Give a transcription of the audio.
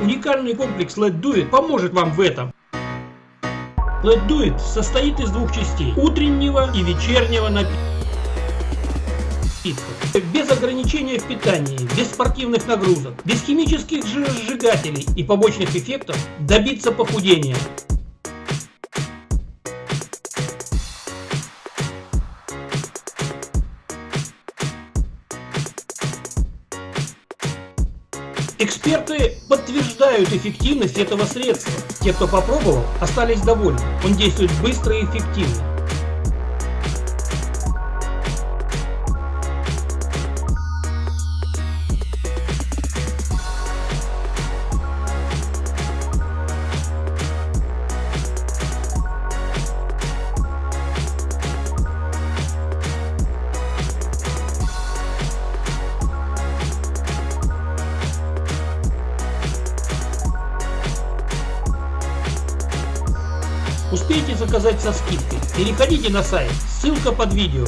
Уникальный комплекс LED Duet поможет вам в этом. LED Duet состоит из двух частей. Утреннего и вечернего напитка. Без ограничения в питании, без спортивных нагрузок, без химических сжигателей и побочных эффектов добиться похудения. Эксперты подтверждают эффективность этого средства. Те, кто попробовал, остались довольны. Он действует быстро и эффективно. Успейте заказать со скидкой. Переходите на сайт, ссылка под видео.